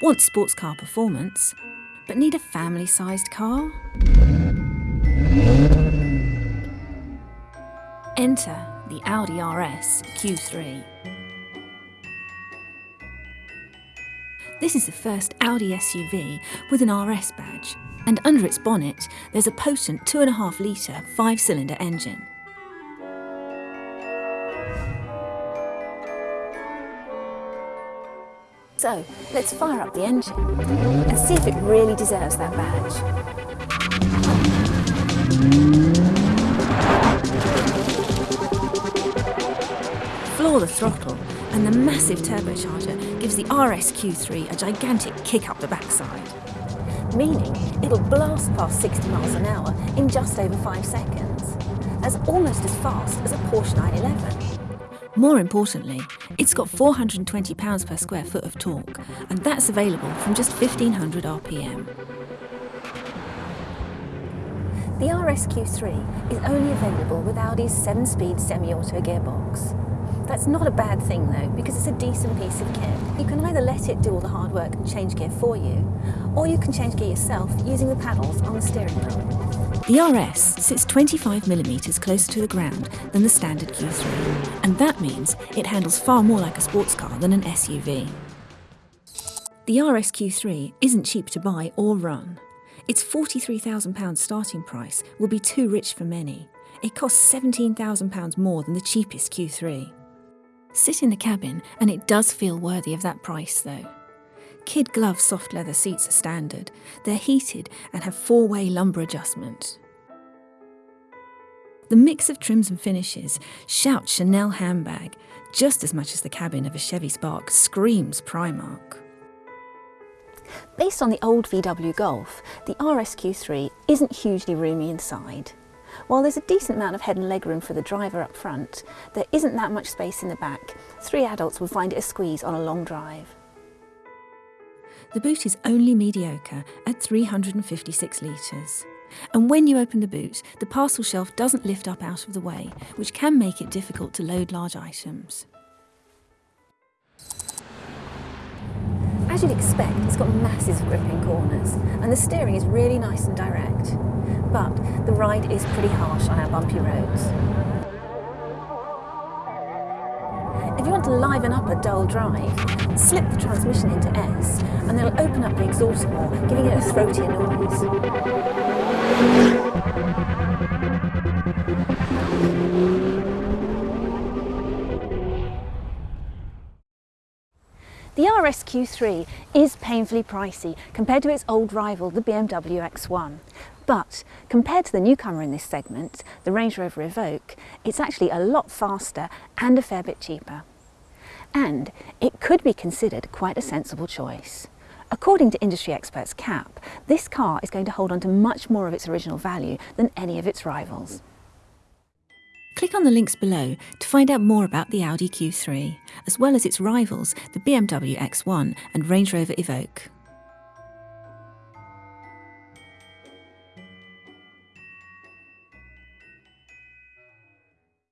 want sports car performance, but need a family sized car? Enter the Audi RS Q3. This is the first Audi SUV with an RS badge, and under its bonnet there's a potent 2.5 litre five cylinder engine. So let's fire up the engine and see if it really deserves that badge. Floor the throttle and the massive turbocharger gives the RSQ3 a gigantic kick up the backside. Meaning it'll blast past 60 miles an hour in just over 5 seconds. That's almost as fast as a Porsche 911. More importantly, it's got 420 pounds per square foot of torque, and that's available from just 1500 RPM. The RSQ3 is only available with Audi's 7-speed semi-auto gearbox. That's not a bad thing though, because it's a decent piece of kit. You can either let it do all the hard work and change gear for you, or you can change gear yourself using the paddles on the steering wheel. The RS sits 25mm closer to the ground than the standard Q3, and that means it handles far more like a sports car than an SUV. The RS Q3 isn't cheap to buy or run. Its £43,000 starting price will be too rich for many. It costs £17,000 more than the cheapest Q3. Sit in the cabin and it does feel worthy of that price though. Kid Glove soft leather seats are standard. They're heated and have four-way lumbar adjustment. The mix of trims and finishes shouts Chanel handbag just as much as the cabin of a Chevy Spark screams Primark. Based on the old VW Golf, the RSQ3 isn't hugely roomy inside. While there's a decent amount of head and leg room for the driver up front, there isn't that much space in the back. Three adults would find it a squeeze on a long drive. The boot is only mediocre at 356 litres. And when you open the boot, the parcel shelf doesn't lift up out of the way, which can make it difficult to load large items. As you'd expect, it's got massive gripping corners, and the steering is really nice and direct. But the ride is pretty harsh on our bumpy roads. If you want to liven up a dull drive, slip the transmission into S and then open up the exhaust more, giving it a throatier noise. The RSQ3 is painfully pricey compared to its old rival, the BMW X1. But compared to the newcomer in this segment, the Range Rover Evoque, it's actually a lot faster and a fair bit cheaper and it could be considered quite a sensible choice. According to industry experts CAP, this car is going to hold on to much more of its original value than any of its rivals. Click on the links below to find out more about the Audi Q3, as well as its rivals, the BMW X1 and Range Rover Evoque.